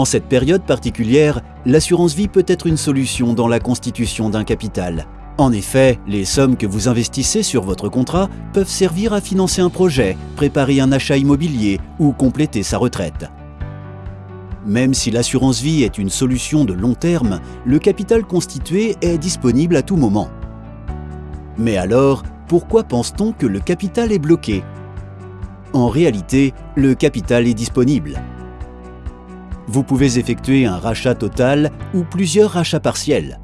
En cette période particulière, l'assurance vie peut être une solution dans la constitution d'un capital. En effet, les sommes que vous investissez sur votre contrat peuvent servir à financer un projet, préparer un achat immobilier ou compléter sa retraite. Même si l'assurance vie est une solution de long terme, le capital constitué est disponible à tout moment. Mais alors, pourquoi pense-t-on que le capital est bloqué? En réalité, le capital est disponible. Vous pouvez effectuer un rachat total ou plusieurs rachats partiels.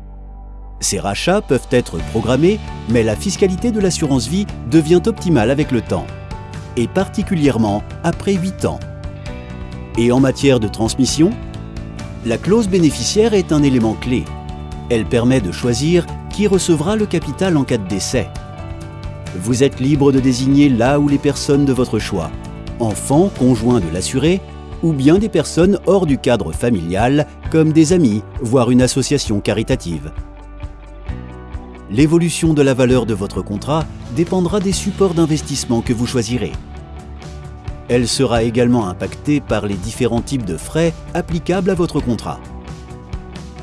Ces rachats peuvent être programmés, mais la fiscalité de l'assurance vie devient optimale avec le temps, et particulièrement après 8 ans. Et en matière de transmission, la clause bénéficiaire est un élément clé. Elle permet de choisir qui recevra le capital en cas de décès. Vous êtes libre de désigner là où les personnes de votre choix, enfants, conjoints de l'assuré, ou bien des personnes hors du cadre familial, comme des amis, voire une association caritative. L'évolution de la valeur de votre contrat dépendra des supports d'investissement que vous choisirez. Elle sera également impactée par les différents types de frais applicables à votre contrat.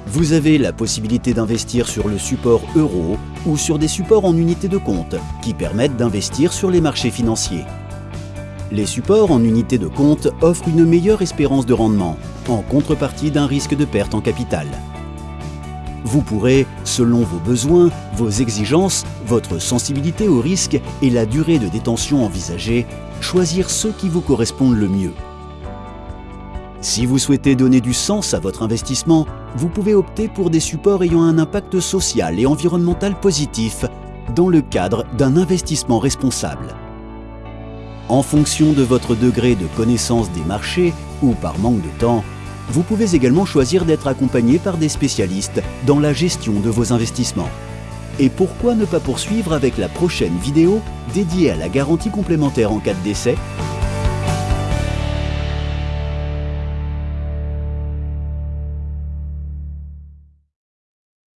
Vous avez la possibilité d'investir sur le support euro ou sur des supports en unités de compte qui permettent d'investir sur les marchés financiers. Les supports en unités de compte offrent une meilleure espérance de rendement, en contrepartie d'un risque de perte en capital. Vous pourrez, selon vos besoins, vos exigences, votre sensibilité au risque et la durée de détention envisagée, choisir ceux qui vous correspondent le mieux. Si vous souhaitez donner du sens à votre investissement, vous pouvez opter pour des supports ayant un impact social et environnemental positif dans le cadre d'un investissement responsable. En fonction de votre degré de connaissance des marchés ou par manque de temps, vous pouvez également choisir d'être accompagné par des spécialistes dans la gestion de vos investissements. Et pourquoi ne pas poursuivre avec la prochaine vidéo dédiée à la garantie complémentaire en cas de décès?